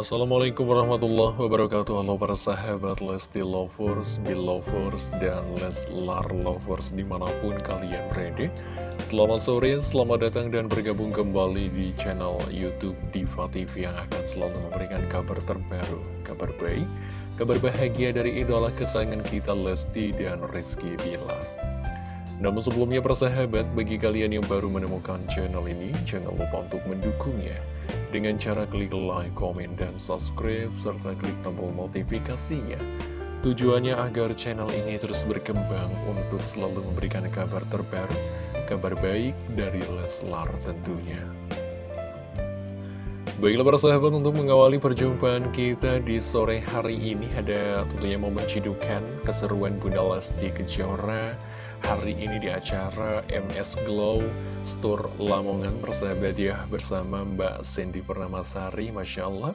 Assalamualaikum warahmatullahi wabarakatuh. Halo para sahabat Lesti Lovers, Belovers, dan Leslar Lovers di mana pun kalian berada. Selamat sore, selamat datang dan bergabung kembali di channel Youtube Diva TV Yang akan selalu memberikan kabar terbaru, kabar baik, kabar bahagia dari idola kesayangan kita Lesti dan Rizky Bilar. Namun sebelumnya persahabat, bagi kalian yang baru menemukan channel ini, jangan lupa untuk mendukungnya dengan cara klik like, komen, dan subscribe, serta klik tombol notifikasinya. Tujuannya agar channel ini terus berkembang untuk selalu memberikan kabar terbaru, kabar baik dari Leslar tentunya. Baiklah para sahabat untuk mengawali perjumpaan kita di sore hari ini ada tentunya momen cidukan keseruan Bunda Lesti Kejora hari ini di acara MS Glow Store Lamongan persahabat ya bersama Mbak Sandy Pernamasari Masya Allah.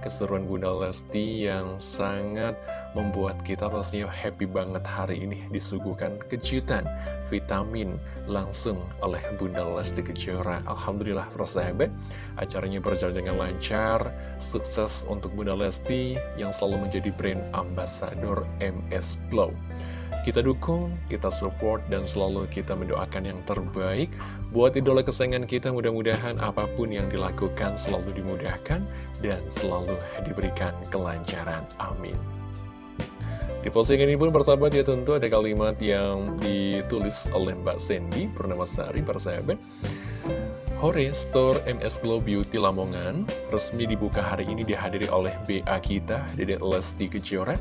Keseruan Bunda Lesti yang sangat membuat kita pastinya happy banget hari ini disuguhkan kejutan vitamin langsung oleh Bunda Lesti Kejora. Alhamdulillah persahabat acaranya berjalan dengan lancar. Sukses untuk Bunda Lesti yang selalu menjadi brand ambassador MS Glow kita dukung, kita support, dan selalu kita mendoakan yang terbaik buat idola kesayangan kita. Mudah-mudahan apa pun yang dilakukan selalu dimudahkan dan selalu diberikan kelancaran. Amin. Di postingan ini pun persahabat ya tentu ada kalimat yang ditulis oleh Mbak Sandy Purnamasari persahabat. Hore Store MS Glow Beauty Lamongan resmi dibuka hari ini dihadiri oleh BA kita, Dede Lesti Kejora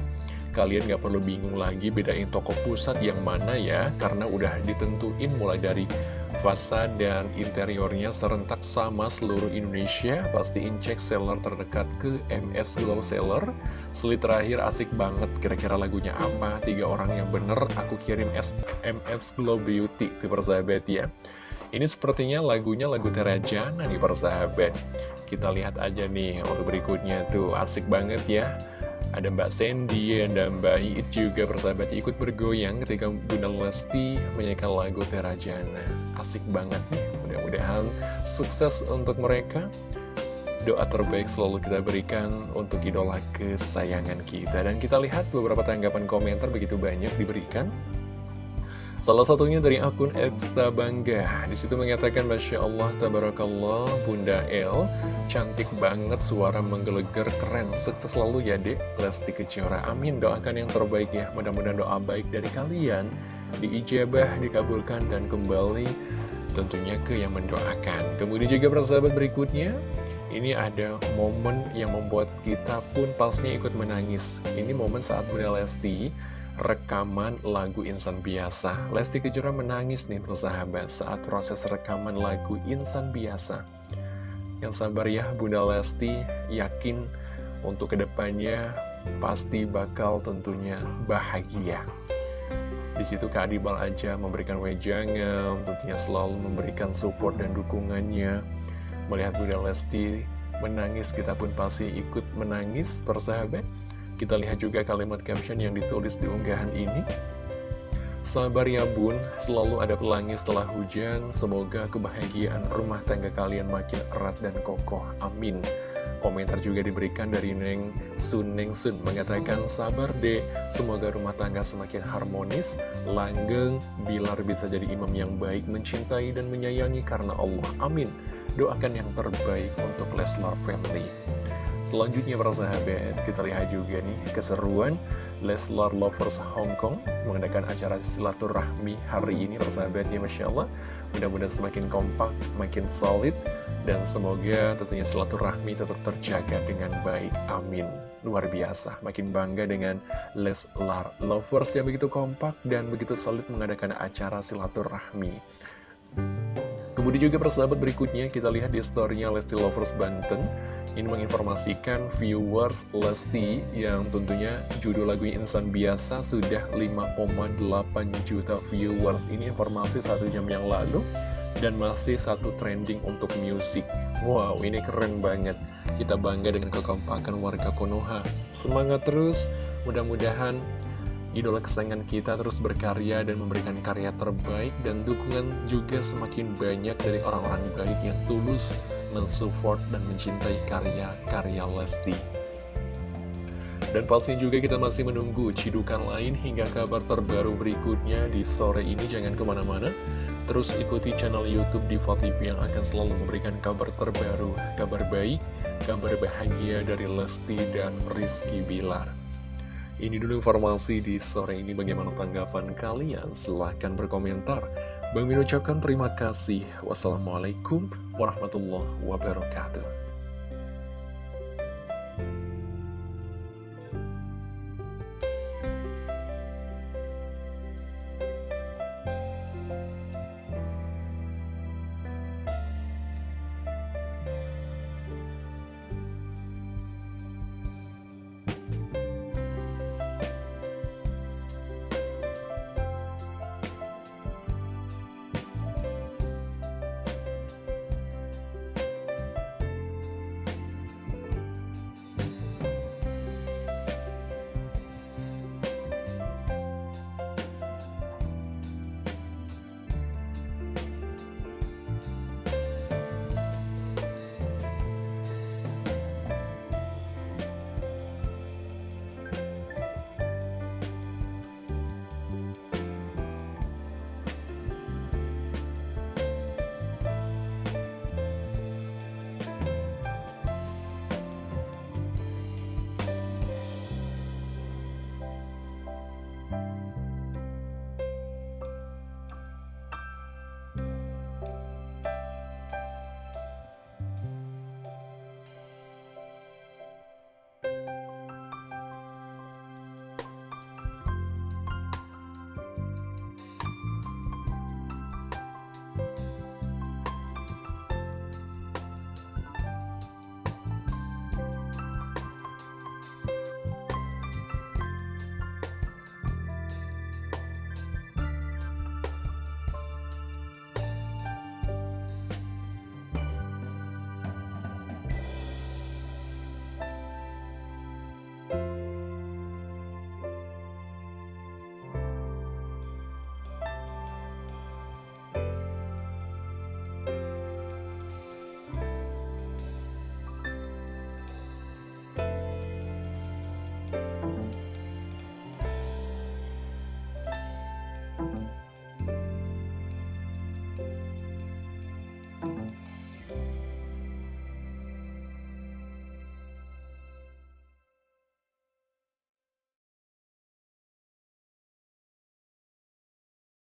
kalian gak perlu bingung lagi bedain toko pusat yang mana ya karena udah ditentuin mulai dari fasad dan interiornya serentak sama seluruh Indonesia. Pastiin cek seller terdekat ke MS Glow Seller. Selit terakhir asik banget kira-kira lagunya apa? Tiga orang yang bener aku kirim MS Glow Beauty tuh persahabat ya. Ini sepertinya lagunya lagu Terajana nih persahabat. Kita lihat aja nih untuk berikutnya tuh asik banget ya ada Mbak Sandy, ada Mbak Iit juga persahabat ikut bergoyang ketika Bunda Lesti menyanyikan lagu Terajana. Asik banget nih, mudah-mudahan sukses untuk mereka. Doa terbaik selalu kita berikan untuk idola kesayangan kita. Dan kita lihat beberapa tanggapan komentar begitu banyak diberikan. Salah satunya dari akun Edsta Bangga. Di situ mengatakan, Masya Allah, Tabarakallah, Bunda El, cantik banget, suara menggelegar, keren, sukses selalu ya dek, Lesti Kejora. Amin, doakan yang terbaik ya. Mudah-mudahan doa baik dari kalian diijabah, dikabulkan, dan kembali tentunya ke yang mendoakan. Kemudian juga persahabat berikutnya, ini ada momen yang membuat kita pun pastinya ikut menangis. Ini momen saat Bunda Lesti rekaman lagu Insan Biasa. Lesti Kejora menangis nih persahabat saat proses rekaman lagu Insan Biasa. Yang sabar ya Bunda Lesti, yakin untuk ke depannya pasti bakal tentunya bahagia. Di situ Kak Adibal aja memberikan wejangan, tentunya selalu memberikan support dan dukungannya. Melihat Bunda Lesti menangis, kita pun pasti ikut menangis, persahabat. Kita lihat juga kalimat caption yang ditulis di unggahan ini. Sabar ya bun, selalu ada pelangi setelah hujan, semoga kebahagiaan rumah tangga kalian makin erat dan kokoh, amin. Komentar juga diberikan dari Neng Sun Neng Sun mengatakan sabar deh, semoga rumah tangga semakin harmonis, langgeng, Bilar bisa jadi imam yang baik, mencintai dan menyayangi karena Allah, amin. Doakan yang terbaik untuk Leslar Family. Selanjutnya para sahabat, kita lihat juga nih keseruan Leslar Lovers Hong Kong mengadakan acara silaturahmi hari ini para sahabat ya Masya Allah. Mudah-mudahan semakin kompak, makin solid, dan semoga tentunya silaturahmi tetap terjaga dengan baik. Amin. Luar biasa, makin bangga dengan Leslar Lovers yang begitu kompak dan begitu solid mengadakan acara silaturahmi. Kemudian juga persahabat berikutnya kita lihat di storynya Lesti Lovers Banten. Ini menginformasikan viewers Lesti yang tentunya judul lagu Insan Biasa sudah 5,8 juta viewers. Ini informasi satu jam yang lalu dan masih satu trending untuk musik Wow ini keren banget. Kita bangga dengan kekompakan warga Konoha. Semangat terus mudah-mudahan idola kesayangan kita terus berkarya dan memberikan karya terbaik dan dukungan juga semakin banyak dari orang-orang baik yang tulus mensupport dan mencintai karya-karya Lesti. Dan pastinya juga kita masih menunggu cidukan lain hingga kabar terbaru berikutnya di sore ini. Jangan ke mana-mana, terus ikuti channel Youtube Diva TV yang akan selalu memberikan kabar terbaru, kabar baik, kabar bahagia dari Lesti dan Rizky Bilar. Ini dulu informasi di sore ini bagaimana tanggapan kalian? Silahkan berkomentar. Bang Min ucapkan terima kasih. Wassalamualaikum warahmatullahi wabarakatuh.